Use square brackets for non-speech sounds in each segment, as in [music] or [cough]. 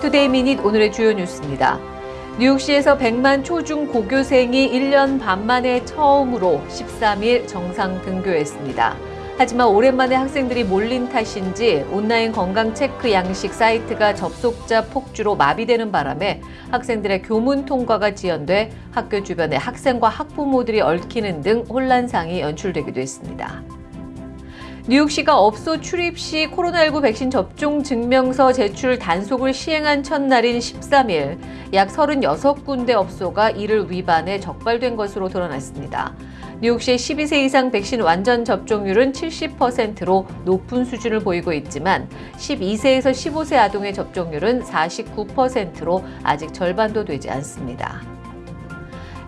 Today Minute 오늘의 주요 뉴스입니다. 뉴욕시에서 100만 초중 고교생이 1년 반 만에 처음으로 13일 정상 등교했습니다. 하지만 오랜만에 학생들이 몰린 탓인지 온라인 건강 체크 양식 사이트가 접속자 폭주로 마비되는 바람에 학생들의 교문 통과가 지연돼 학교 주변에 학생과 학부모들이 얽히는 등 혼란상이 연출되기도 했습니다. 뉴욕시가 업소 출입 시 코로나19 백신 접종 증명서 제출 단속을 시행한 첫날인 13일 약 36군데 업소가 이를 위반해 적발된 것으로 드러났습니다. 뉴욕시의 12세 이상 백신 완전 접종률은 70%로 높은 수준을 보이고 있지만 12세에서 15세 아동의 접종률은 49%로 아직 절반도 되지 않습니다.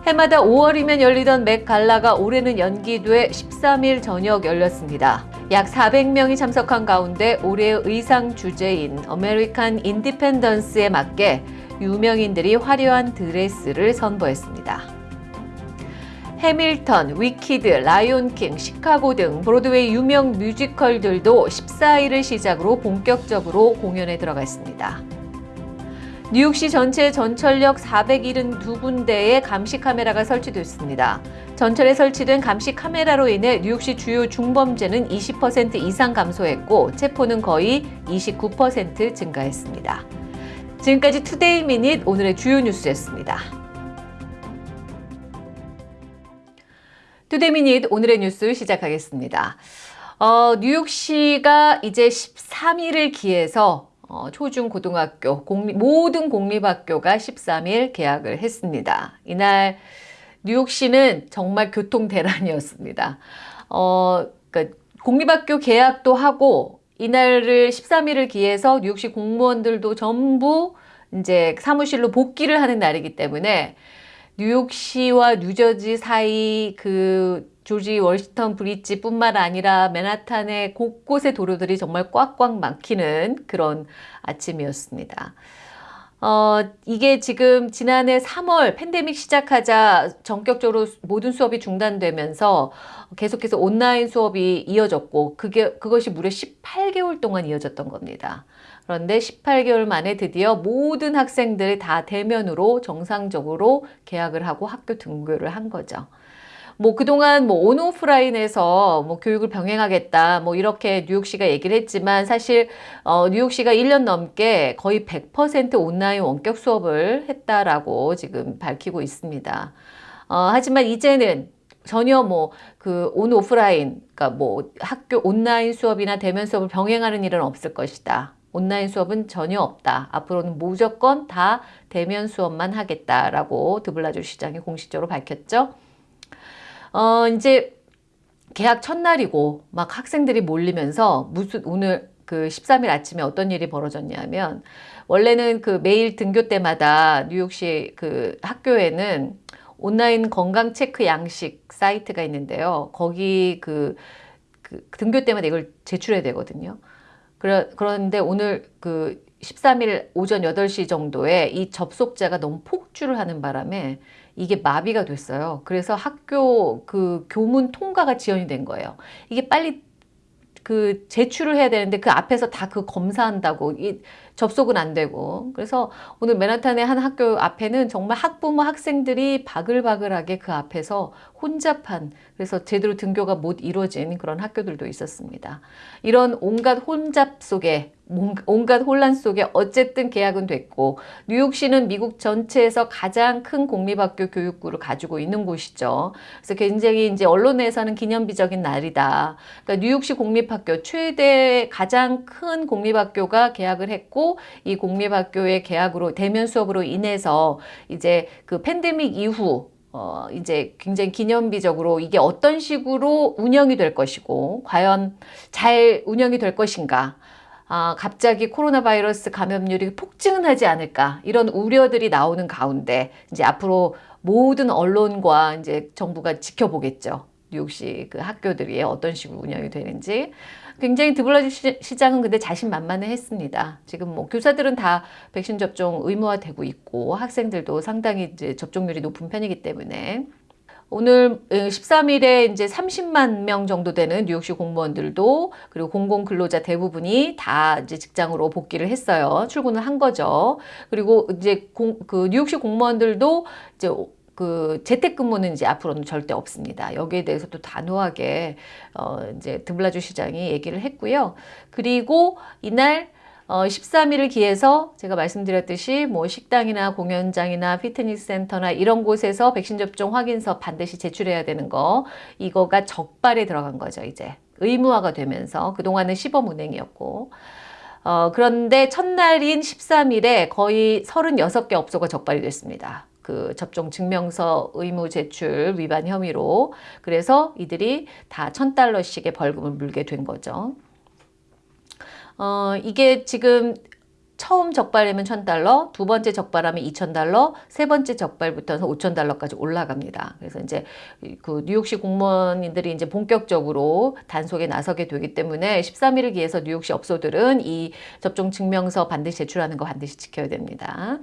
해마다 5월이면 열리던 Met Gala가 올해는 연기돼 13일 저녁 열렸습니다. 약 400명이 참석한 가운데 올해의 의상 주제인 American Independence에 맞게 유명인들이 화려한 드레스를 선보였습니다. 해밀턴, 위키드, 라이온킹, 시카고 등 브로드웨이 유명 뮤지컬들도 14일을 시작으로 본격적으로 공연에 들어갔습니다. 뉴욕시 전체 전철역 472군데에 감시 카메라가 설치됐습니다. 전철에 설치된 감시 카메라로 인해 뉴욕시 주요 중범죄는 20% 이상 감소했고 체포는 거의 29% 증가했습니다. 지금까지 Today Minute 오늘의 주요 뉴스였습니다. Today Minute 오늘의 뉴스 시작하겠습니다. 어, 뉴욕시가 이제 13일을 기해서 어, 초중 고등학교 공립, 모든 공립학교가 13일 개학을 했습니다. 이날 뉴욕시는 정말 교통 대란이었습니다. 어, 그러니까 공립학교 개학도 하고 이날을 13일을 기해서 뉴욕시 공무원들도 전부 이제 사무실로 복귀를 하는 날이기 때문에 뉴욕시와 뉴저지 사이 그 조지 월스턴 브릿지 뿐만 아니라 맨하탄의 곳곳의 도로들이 정말 꽉꽉 막히는 그런 아침이었습니다. 어, 이게 지금 지난해 3월 팬데믹 시작하자 전격적으로 모든 수업이 중단되면서 계속해서 온라인 수업이 이어졌고 그게 그것이 무려 18개월 동안 이어졌던 겁니다. 그런데 18개월 만에 드디어 모든 학생들이 다 대면으로 정상적으로 개학을 하고 학교 등교를 한 거죠. 뭐 그동안 뭐 온오프라인에서 뭐 교육을 병행하겠다 뭐 이렇게 뉴욕시가 얘기를 했지만 사실 어 뉴욕시가 1년 넘게 거의 100% 온라인 원격 수업을 했다라고 지금 밝히고 있습니다. 어 하지만 이제는 전혀 뭐 그 온오프라인 그러니까 뭐 학교 온라인 수업이나 대면 수업을 병행하는 일은 없을 것이다. 온라인 수업은 전혀 없다. 앞으로는 무조건 다 대면 수업만 하겠다라고 드블라주 시장이 공식적으로 밝혔죠. 어, 이제 개학 첫날이고 막 학생들이 몰리면서 무슨 오늘 그 13일 아침에 어떤 일이 벌어졌냐면 원래는 그 매일 등교 때마다 뉴욕시 그 학교에는 온라인 건강 체크 양식 사이트가 있는데요. 거기 그, 그 등교 때마다 이걸 제출해야 되거든요. 그러, 그런데 오늘 그 13일 오전 8시 정도에 이 접속자가 너무 폭주를 하는 바람에 이게 마비가 됐어요. 그래서 학교 그 교문 통과가 지연이 된 거예요. 이게 빨리 그 제출을 해야 되는데 그 앞에서 다 그 검사한다고 이 접속은 안 되고 그래서 오늘 맨하탄의 한 학교 앞에는 정말 학부모 학생들이 바글바글하게 그 앞에서 혼잡한 그래서 제대로 등교가 못 이루어진 그런 학교들도 있었습니다. 이런 온갖 혼잡 속에 온갖 혼란 속에 어쨌든 계약은 됐고 뉴욕시는 미국 전체에서 가장 큰 공립학교 교육구를 가지고 있는 곳이죠. 그래서 굉장히 이제 언론에서는 기념비적인 날이다. 그러니까 뉴욕시 공립학교 최대 가장 큰 공립학교가 계약을 했고 이 공립학교의 계약으로 대면 수업으로 인해서 이제 그 팬데믹 이후 어, 이제 굉장히 기념비적으로 이게 어떤 식으로 운영이 될 것이고, 과연 잘 운영이 될 것인가. 아, 갑자기 코로나 바이러스 감염률이 폭증은 하지 않을까 이런 우려들이 나오는 가운데 이제 앞으로 모든 언론과 이제 정부가 지켜보겠죠. 뉴욕시 그 학교들이 어떤 식으로 운영이 되는지 굉장히 드블라주 시장은 근데 자신만만해 했습니다. 지금 뭐 교사들은 다 백신 접종 의무화되고 있고 학생들도 상당히 이제 접종률이 높은 편이기 때문에 오늘 13일에 이제 30만 명 정도 되는 뉴욕시 공무원들도 그리고 공공 근로자 대부분이 다 이제 직장으로 복귀를 했어요. 출근을 한 거죠. 그리고 이제 공, 그 뉴욕시 공무원들도 이제 그 재택근무는 이제 앞으로는 절대 없습니다. 여기에 대해서 또 단호하게 어 이제 드블라주 시장이 얘기를 했고요. 그리고 이날 어, 13일을 기해서 제가 말씀드렸듯이 뭐 식당이나 공연장이나 피트니스 센터나 이런 곳에서 백신 접종 확인서 반드시 제출해야 되는 거 이거가 적발에 들어간 거죠 이제 의무화가 되면서 그동안은 시범 운행이었고 어, 그런데 첫날인 13일에 거의 36개 업소가 적발이 됐습니다. 그 접종 증명서 의무 제출 위반 혐의로 그래서 이들이 다 1000달러씩의 벌금을 물게 된 거죠. 어, 이게 지금 처음 적발하면 1000달러, 두 번째 적발하면 2000달러, 세 번째 적발부터는 5000달러까지 올라갑니다. 그래서 이제 그 뉴욕시 공무원들이 이제 본격적으로 단속에 나서게 되기 때문에 13일을 기해서 뉴욕시 업소들은 이 접종 증명서 반드시 제출하는 거 반드시 지켜야 됩니다.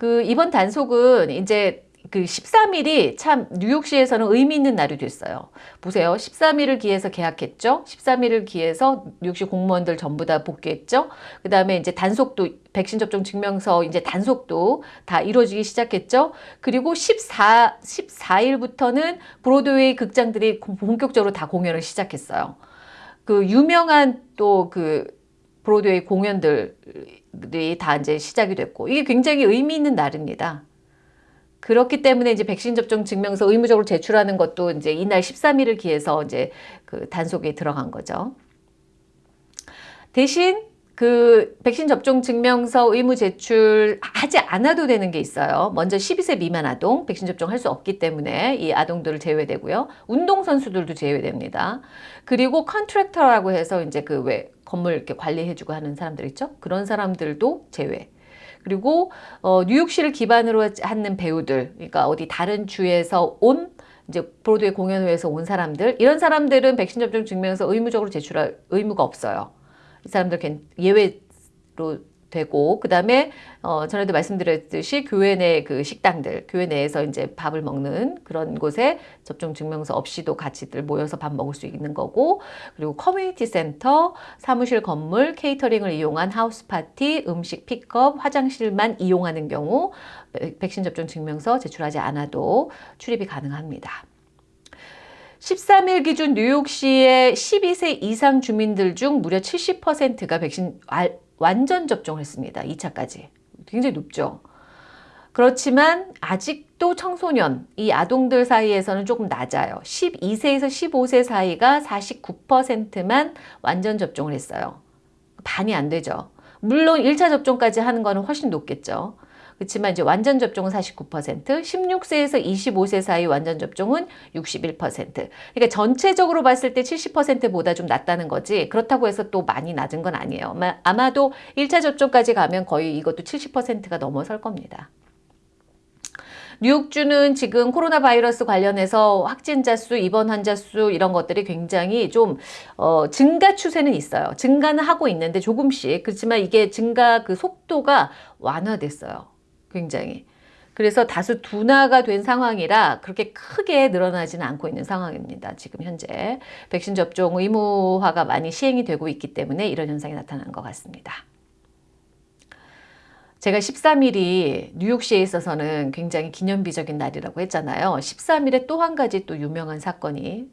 그 이번 단속은 이제 그 13일이 참 뉴욕시에서는 의미 있는 날이 됐어요. 보세요. 13일을 기해서 계약했죠. 13일을 기해서 뉴욕시 공무원들 전부 다 복귀했죠. 그 다음에 이제 단속도 백신 접종 증명서 이제 단속도 다 이루어지기 시작했죠. 그리고 14, 14일부터는 브로드웨이 극장들이 본격적으로 다 공연을 시작했어요. 그 유명한 또 그 브로드웨이 공연들 이 다 이제 시작이 됐고 이게 굉장히 의미 있는 날입니다. 그렇기 때문에 이제 백신 접종 증명서 의무적으로 제출하는 것도 이제 이날 13일을 기해서 이제 그 단속에 들어간 거죠. 대신 그 백신 접종 증명서 의무 제출하지 않아도 되는 게 있어요. 먼저 12세 미만 아동 백신 접종할 수 없기 때문에 이 아동들을 제외되고요. 운동 선수들도 제외됩니다. 그리고 contractor라고 해서 이제 그 왜 건물 이렇게 관리해주고 하는 사람들 있죠. 그런 사람들도 제외. 그리고 어, 뉴욕시를 기반으로 하는 배우들, 그러니까 어디 다른 주에서 온 이제 브로드웨이 공연 위해서 온 사람들 이런 사람들은 백신 접종 증명서 의무적으로 제출할 의무가 없어요. 이 사람들 예외로 되고 그 다음에 어, 전에도 말씀드렸듯이 교회 내 그 식당들 교회 내에서 이제 밥을 먹는 그런 곳에 접종 증명서 없이도 같이들 모여서 밥 먹을 수 있는 거고 그리고 community center 사무실 건물 catering을 이용한 house party 음식 픽업 화장실만 이용하는 경우 백신 접종 증명서 제출하지 않아도 출입이 가능합니다. 13일 기준 뉴욕시의 12세 이상 주민들 중 무려 70%가 백신 완전 접종을 했습니다. 2차까지. 굉장히 높죠. 그렇지만 아직도 청소년, 이 아동들 사이에서는 조금 낮아요. 12세에서 15세 사이가 49%만 완전 접종을 했어요. 반이 안 되죠. 물론 1차 접종까지 하는 거는 훨씬 높겠죠. 그렇지만 이제 완전 접종은 49%, 16세에서 25세 사이 완전 접종은 61%. 그러니까 전체적으로 봤을 때 70%보다 좀 낮다는 거지. 그렇다고 해서 또 많이 낮은 건 아니에요. 아마도 1차 접종까지 가면 거의 이것도 70%가 넘어설 겁니다. 뉴욕주는 지금 코로나 바이러스 관련해서 확진자 수, 입원 환자 수 이런 것들이 굉장히 좀 어, 증가 추세는 있어요. 증가는 하고 있는데 조금씩 그렇지만 이게 증가 그 속도가 완화됐어요. 굉장히. 그래서 다소 둔화가 된 상황이라 그렇게 크게 늘어나지는 않고 있는 상황입니다. 지금 현재 백신 접종 의무화가 많이 시행이 되고 있기 때문에 이런 현상이 나타난 것 같습니다. 제가 13일이 뉴욕시에 있어서는 굉장히 기념비적인 날이라고 했잖아요. 13일에 또 한 가지 또 유명한 사건이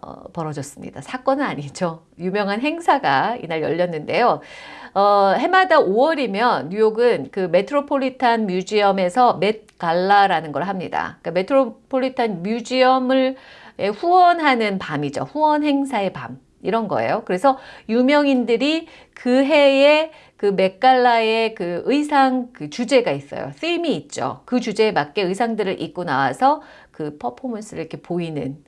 어, 벌어졌습니다. 사건은 아니죠. 유명한 행사가 이날 열렸는데요. 어, 해마다 5월이면 뉴욕은 그 Metropolitan Museum에서 Met Gala라는 걸 합니다. 그러니까 Metropolitan Museum을 후원하는 밤이죠. 후원 행사의 밤. 이런 거예요. 그래서 유명인들이 그 해에 그 맥갈라의 그 의상 그 주제가 있어요. 팀이 있죠. 그 주제에 맞게 의상들을 입고 나와서 그 퍼포먼스를 이렇게 보이는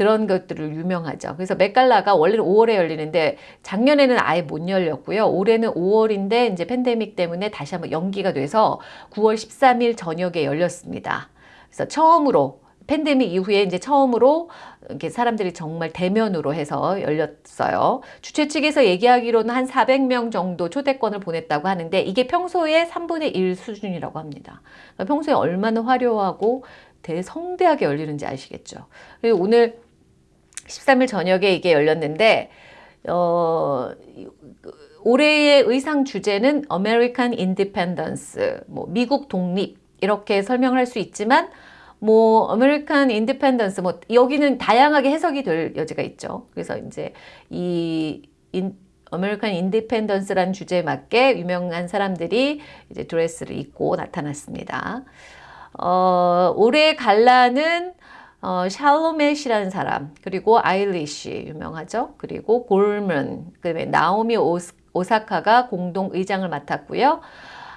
그런 것들을 유명하죠. 그래서 맥갈라가 원래는 5월에 열리는데 작년에는 아예 못 열렸고요. 올해는 5월인데 이제 팬데믹 때문에 다시 한번 연기가 돼서 9월 13일 저녁에 열렸습니다. 그래서 처음으로 팬데믹 이후에 이제 처음으로 이렇게 사람들이 정말 대면으로 해서 열렸어요. 주최 측에서 얘기하기로는 한 400명 정도 초대권을 보냈다고 하는데 이게 평소에 3분의 1 수준이라고 합니다. 그러니까 평소에 얼마나 화려하고 대성대하게 열리는지 아시겠죠? 그리고 오늘 13일 저녁에 이게 열렸는데 어, 올해의 의상 주제는 American Independence, 뭐 미국 독립 이렇게 설명을 할수 있지만 뭐 American Independence 뭐 여기는 다양하게 해석이 될 여지가 있죠. 그래서 이제 이 인, American Independence라는 주제에 맞게 유명한 사람들이 이제 드레스를 입고 나타났습니다. 어, 올해 gala는 어, 샬라메라는 사람, 그리고 아일리시 유명하죠. 그리고 고먼, 그다음에 나오미 오스, 오사카가 공동 의장을 맡았고요.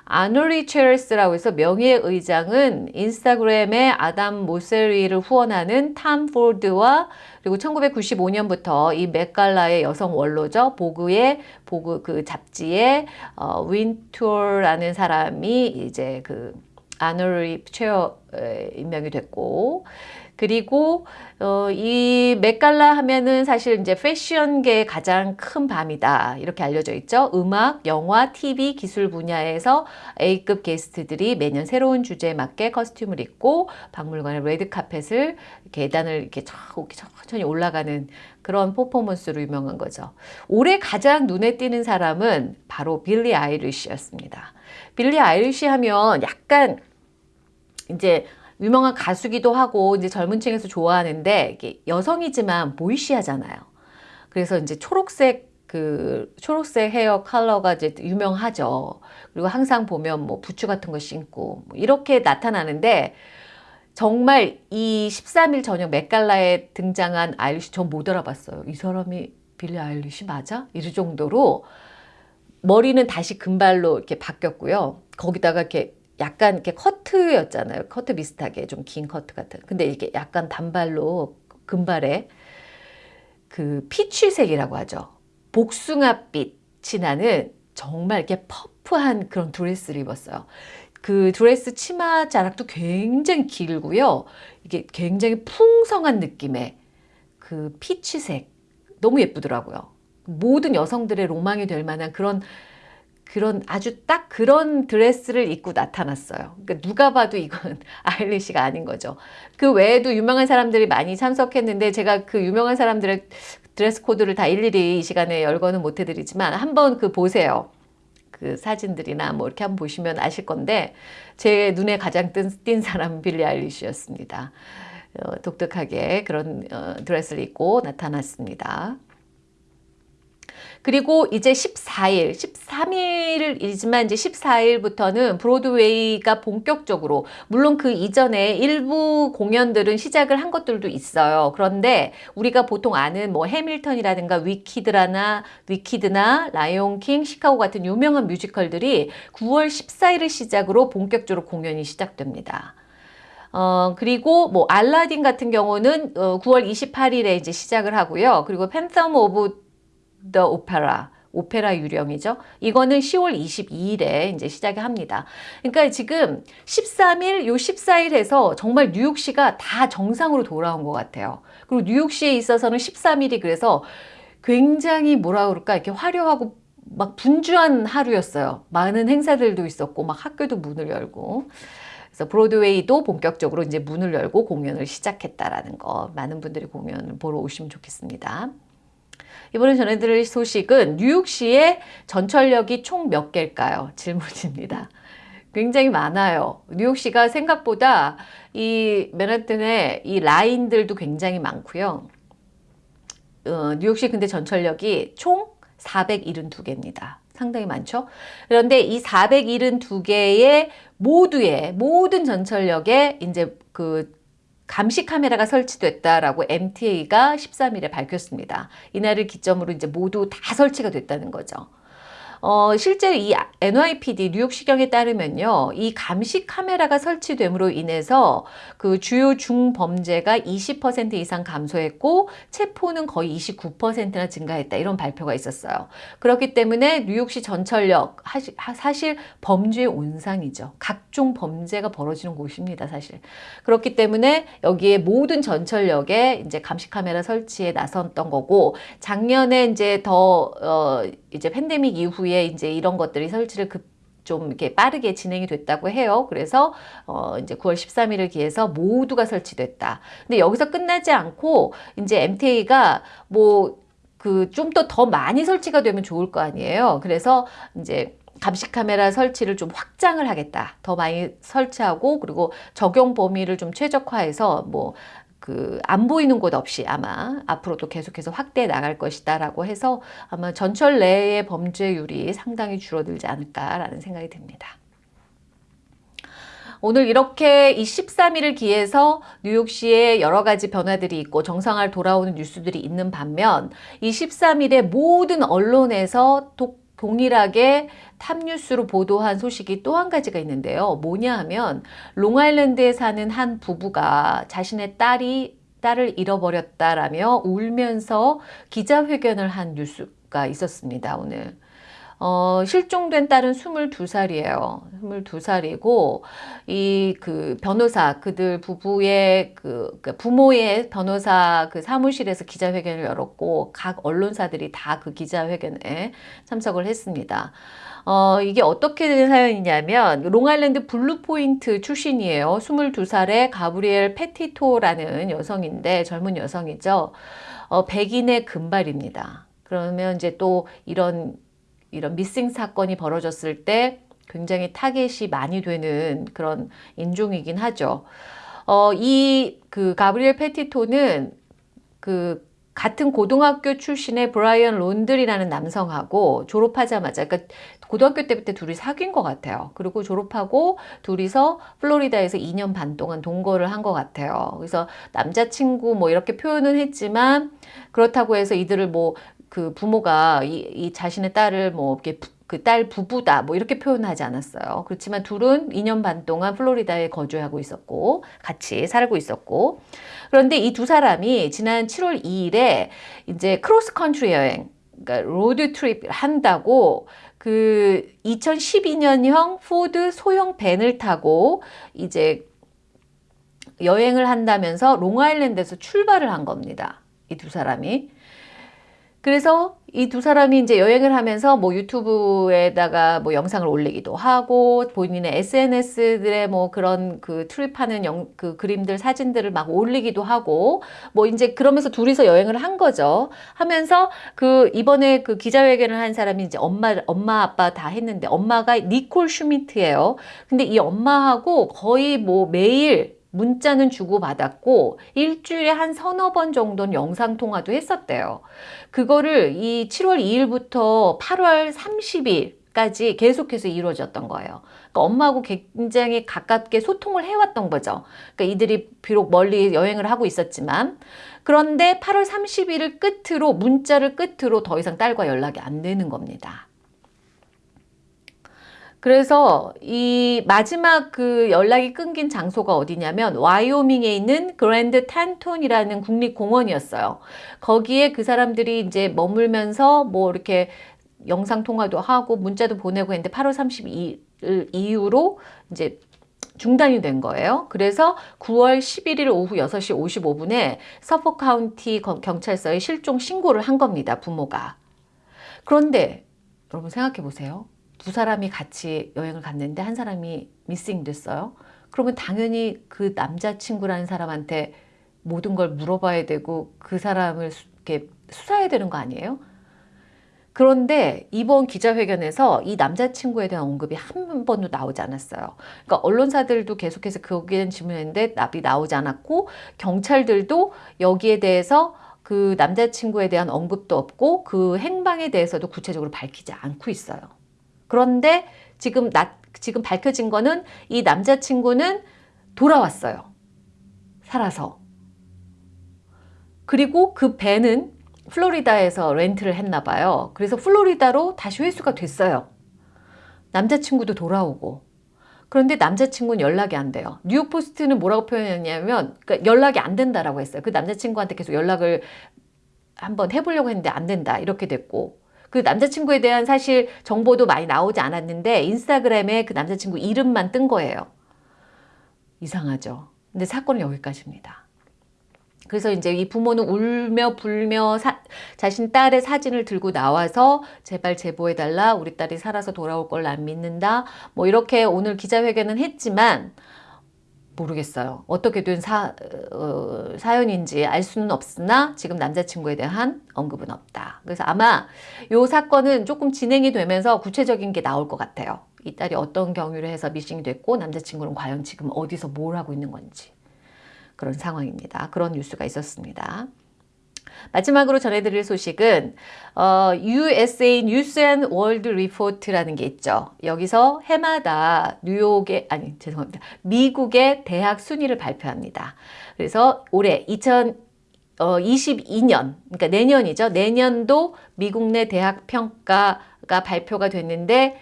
아놀리 체르스라고 해서 명예의장은 인스타그램에 아담 모세리를 후원하는 탐 포드와 그리고 1995년부터 이 맥갈라의 여성 원로죠. 보그의 보그 그 잡지에 어, 윈투어라는 사람이 이제 그 아놀리 체어 임명이 됐고 그리고 어, 이 맥갈라 하면은 사실 이제 패션계의 가장 큰 밤이다 이렇게 알려져 있죠. 음악, 영화, TV, 기술 분야에서 A급 게스트들이 매년 새로운 주제에 맞게 costume을 입고 박물관의 레드 카펫을 계단을 이렇게 천천히 올라가는 그런 퍼포먼스로 유명한 거죠. 올해 가장 눈에 띄는 사람은 바로 빌리 아일리시였습니다. 빌리 아일리시 하면 약간 이제 유명한 가수기도 하고 이제 젊은 층에서 좋아하는데 여성이지만 boyish하잖아요. 그래서 이제 초록색 그 초록색 hair color가 이제 유명하죠. 그리고 항상 보면 뭐 부츠 같은 거 신고 뭐 이렇게 나타나는데 정말 이 13일 저녁 맥갈라에 등장한 아일리시 전 못 알아봤어요. 이 사람이 빌리 아일리시 맞아? 이럴 정도로 머리는 다시 금발로 이렇게 바뀌었고요. 거기다가 이렇게 약간 이렇게 커트였잖아요. 커트 비슷하게 좀 긴 커트 같은. 근데 이게 약간 단발로 금발에 그 피취색이라고 하죠. 복숭아빛이 나는 정말 이렇게 퍼프한 그런 드레스를 입었어요. 그 드레스 치마 자락도 굉장히 길고요. 이게 굉장히 풍성한 느낌의 그 피치색. 너무 예쁘더라고요. 모든 여성들의 로망이 될 만한 그런 그런 아주 딱 그런 드레스를 입고 나타났어요. 그러니까 누가 봐도 이건 [laughs] 아일리시가 아닌 거죠. 그 외에도 유명한 사람들이 많이 참석했는데 제가 그 유명한 사람들의 dress code를 다 일일이 이 시간에 열거는 못 해드리지만 한번 그 보세요. 그 사진들이나 뭐 이렇게 한번 보시면 아실 건데 제 눈에 가장 뜬, 띈 사람은 빌리 아일리시였습니다. 어, 독특하게 그런 어, 드레스를 입고 나타났습니다. 그리고 이제 14일, 13일이지만 이제 14일부터는 브로드웨이가 본격적으로 물론 그 이전에 일부 공연들은 시작을 한 것들도 있어요. 그런데 우리가 보통 아는 뭐 해밀턴이라든가 위키드라나 위키드나 라이온킹, 시카고 같은 유명한 뮤지컬들이 9월 14일을 시작으로 본격적으로 공연이 시작됩니다. 어, 그리고 뭐 알라딘 같은 경우는 어, 9월 28일에 이제 시작을 하고요. 그리고 Phantom of The Opera. 오페라 유령이죠. 이거는 10월 22일에 이제 시작이 합니다. 그러니까 지금 13일, 요 14일 해서 정말 뉴욕시가 다 정상으로 돌아온 것 같아요. 그리고 뉴욕시에 있어서는 13일이 그래서 굉장히 뭐라 그럴까 이렇게 화려하고 막 분주한 하루였어요. 많은 행사들도 있었고 막 학교도 문을 열고 그래서 브로드웨이도 본격적으로 이제 문을 열고 공연을 시작했다라는 거 많은 분들이 공연을 보러 오시면 좋겠습니다. 이번에 전해드릴 소식은 뉴욕시의 전철역이 총 몇 개일까요? 질문입니다. 굉장히 많아요. 뉴욕시가 생각보다 이 맨하튼의 이 라인들도 굉장히 많고요. 어, 뉴욕시 근데 전철역이 총 472개입니다. 상당히 많죠? 그런데 이 472개의 모두의 모든 전철역에 이제 그 감시 카메라가 설치됐다라고 MTA가 13일에 밝혔습니다. 이날을 기점으로 이제 모두 다 설치가 됐다는 거죠. 어, 실제 이 NYPD 뉴욕시경에 따르면요. 이 감시 카메라가 설치됨으로 인해서 그 주요 중범죄가 20% 이상 감소했고 체포는 거의 29%나 증가했다. 이런 발표가 있었어요. 그렇기 때문에 뉴욕시 전철역 사실 범죄의 온상이죠. 각종 범죄가 벌어지는 곳입니다. 사실. 그렇기 때문에 여기에 모든 전철역에 이제 감시 카메라 설치에 나섰던 거고 작년에 이제 더 어, 이제 팬데믹 이후에 이제 이런 것들이 설치를 급 좀 이렇게 빠르게 진행이 됐다고 해요. 그래서 어 이제 9월 13일을 기해서 모두가 설치됐다. 근데 여기서 끝나지 않고 이제 MTA가 뭐 그 좀 더 더 많이 설치가 되면 좋을 거 아니에요. 그래서 이제 감시 카메라 설치를 좀 확장을 하겠다. 더 많이 설치하고 그리고 적용 범위를 좀 최적화해서 뭐 그 안 보이는 곳 없이 아마 앞으로도 계속해서 확대해 나갈 것이다라고 해서 아마 전철 내의 범죄율이 상당히 줄어들지 않을까라는 생각이 듭니다. 오늘 이렇게 이 13일을 기해서 뉴욕시에 여러 가지 변화들이 있고 정상화를 돌아오는 뉴스들이 있는 반면 이 13일에 모든 언론에서 도, 동일하게 탑뉴스로 보도한 소식이 또 한 가지가 있는데요. 뭐냐 하면 롱아일랜드에 사는 한 부부가 자신의 딸이 딸을 잃어버렸다라며 울면서 기자회견을 한 뉴스가 있었습니다. 오늘. 어, 실종된 딸은 22살이에요. 22살이고, 이 그 변호사, 그들 부부의 그, 그 부모의 변호사 그 사무실에서 기자회견을 열었고, 각 언론사들이 다 그 기자회견에 참석을 했습니다. 어, 이게 어떻게 된 사연이냐면, 롱아일랜드 블루포인트 출신이에요. 22살의 가브리엘 페티토라는 여성인데, 젊은 여성이죠. 어, 백인의 금발입니다. 그러면 이제 또 이런 이런 missing 사건이 벌어졌을 때 굉장히 타겟이 많이 되는 그런 인종이긴 하죠. 어, 이 그 가브리엘 페티토는 그 같은 고등학교 출신의 브라이언 론들이라는 남성하고 졸업하자마자 그러니까 고등학교 때부터 둘이 사귄 것 같아요. 그리고 졸업하고 둘이서 플로리다에서 2년 반 동안 동거를 한 것 같아요. 그래서 남자친구 뭐 이렇게 표현은 했지만 그렇다고 해서 이들을 뭐 그 부모가 이, 이 자신의 딸을 뭐 이렇게 그 딸 부부다 뭐 이렇게 표현하지 않았어요. 그렇지만 둘은 2년 반 동안 플로리다에 거주하고 있었고 같이 살고 있었고 그런데 이 두 사람이 지난 7월 2일에 이제 cross country 여행 그러니까 road trip 한다고 그 2012년형 포드 소형 밴을 타고 이제 여행을 한다면서 롱아일랜드에서 출발을 한 겁니다. 이 두 사람이. 그래서 이 두 사람이 이제 여행을 하면서 뭐 유튜브에다가 뭐 영상을 올리기도 하고 본인의 SNS들의 뭐 그런 그 trip하는 영, 그 그림들 사진들을 막 올리기도 하고 뭐 이제 그러면서 둘이서 여행을 한 거죠. 하면서 그 이번에 그 기자회견을 한 사람이 이제 엄마 엄마 아빠 다 했는데 엄마가 니콜 슈미트예요. 근데 이 엄마하고 거의 뭐 매일 문자는 주고받았고 일주일에 한 서너 번 정도는 영상통화도 했었대요. 그거를 이 7월 2일부터 8월 30일 까지 계속해서 이루어졌던 거예요. 그러니까 엄마하고 굉장히 가깝게 소통을 해왔던 거죠. 그러니까 이들이 비록 멀리 여행을 하고 있었지만 그런데 8월 30일을 끝으로 문자를 끝으로 더 이상 딸과 연락이 안 되는 겁니다. 그래서 이 마지막 그 연락이 끊긴 장소가 어디냐면 와이오밍에 있는 그랜드 탄톤이라는 국립공원이었어요. 거기에 그 사람들이 이제 머물면서 뭐 이렇게 영상 통화도 하고 문자도 보내고 했는데 8월 32일 이후로 이제 중단이 된 거예요. 그래서 9월 11일 오후 6시 55분에 서포 카운티 경찰서에 실종 신고를 한 겁니다. 부모가. 그런데 여러분 생각해 보세요. 두 사람이 같이 여행을 갔는데 한 사람이 미싱 됐어요. 그러면 당연히 그 남자친구라는 사람한테 모든 걸 물어봐야 되고 그 사람을 이렇게 수사해야 되는 거 아니에요? 그런데 이번 기자회견에서 이 남자친구에 대한 언급이 한 번도 나오지 않았어요. 그러니까 언론사들도 계속해서 거기에 질문했는데 답이 나오지 않았고 경찰들도 여기에 대해서 그 남자친구에 대한 언급도 없고 그 행방에 대해서도 구체적으로 밝히지 않고 있어요. 그런데 지금 나, 지금 밝혀진 거는 이 남자친구는 돌아왔어요. 살아서. 그리고 그 배는 플로리다에서 렌트를 했나 봐요. 그래서 플로리다로 다시 회수가 됐어요. 남자친구도 돌아오고. 그런데 남자친구는 연락이 안 돼요. 뉴욕포스트는 뭐라고 표현했냐면 그러니까 연락이 안 된다라고 했어요. 그 남자친구한테 계속 연락을 한번 해보려고 했는데 안 된다 이렇게 됐고 그 남자친구에 대한 사실 정보도 많이 나오지 않았는데 인스타그램에 그 남자친구 이름만 뜬 거예요. 이상하죠. 근데 사건은 여기까지입니다. 그래서 이제 이 부모는 울며 불며 사- 자신 딸의 사진을 들고 나와서 제발 제보해달라. 우리 딸이 살아서 돌아올 걸 난 믿는다. 뭐 이렇게 오늘 기자회견은 했지만 모르겠어요. 어떻게 된 사, 어, 사연인지 알 수는 없으나 지금 남자친구에 대한 언급은 없다. 그래서 아마 이 사건은 조금 진행이 되면서 구체적인 게 나올 것 같아요. 이 딸이 어떤 경위로 해서 미싱이 됐고 남자친구는 과연 지금 어디서 뭘 하고 있는 건지 그런 상황입니다. 그런 뉴스가 있었습니다. 마지막으로 전해드릴 소식은 어, USA News and World Report라는 게 있죠. 여기서 해마다 뉴욕의 아니 죄송합니다. 미국의 대학 순위를 발표합니다. 그래서 올해 2022년 그러니까 내년이죠. 내년도 미국 내 대학 평가가 발표가 됐는데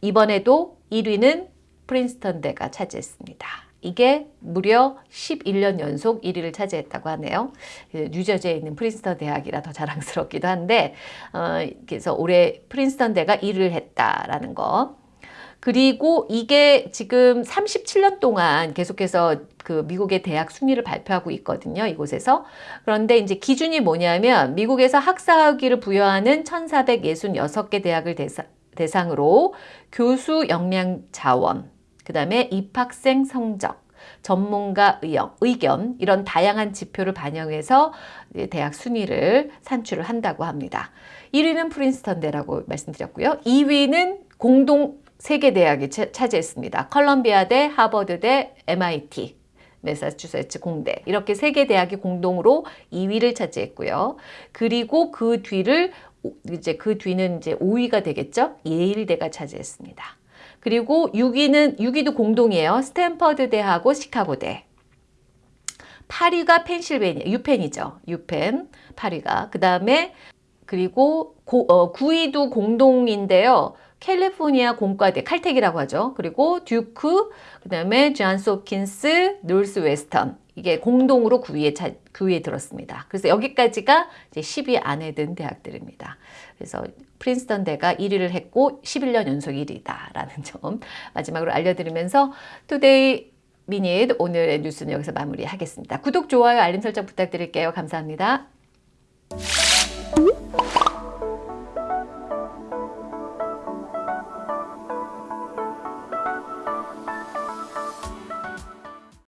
이번에도 1위는 프린스턴 대가 차지했습니다. 이게 무려 11년 연속 1위를 차지했다고 하네요. 뉴저지에 있는 프린스턴 대학이라 더 자랑스럽기도 한데, 어, 그래서 올해 프린스턴 대가 1위를 했다라는 거. 그리고 이게 지금 37년 동안 계속해서 그 미국의 대학 순위를 발표하고 있거든요. 이곳에서. 그런데 이제 기준이 뭐냐면 미국에서 학사학위를 부여하는 1466개 대학을 대상, 대상으로 교수 역량 자원, 그 다음에 입학생 성적, 전문가 의견, 의견 이런 다양한 지표를 반영해서 대학 순위를 산출을 한다고 합니다. 1위는 프린스턴대라고 말씀드렸고요. 2위는 공동 세계 대학이 차지했습니다. 컬럼비아대, 하버드대, MIT, 메사추세츠 공대 이렇게 세 개 대학이 공동으로 2위를 차지했고요. 그리고 그 뒤를 이제 그 뒤는 이제 5위가 되겠죠. 예일대가 차지했습니다. 그리고 6위는 6위도 공동이에요. 스탠퍼드 대하고 시카고 대. 8위가 펜실베니아, 유펜이죠. 유펜 8위가. 그 다음에 그리고 고, 어, 9위도 공동인데요. 캘리포니아 공과대, 칼텍이라고 하죠. 그리고 듀크, 그 다음에 존스 홉킨스, 노스 웨스턴. 이게 공동으로 9위에, 차, 9위에 들었습니다. 그래서 여기까지가 이제 10위 안에 든 대학들입니다. 그래서 프린스턴 대가 1위를 했고 11년 연속 1위다라는 [laughs] 점 마지막으로 알려드리면서 Today Minute 오늘의 뉴스는 여기서 마무리하겠습니다. 구독, 좋아요, 알림 설정 부탁드릴게요. 감사합니다.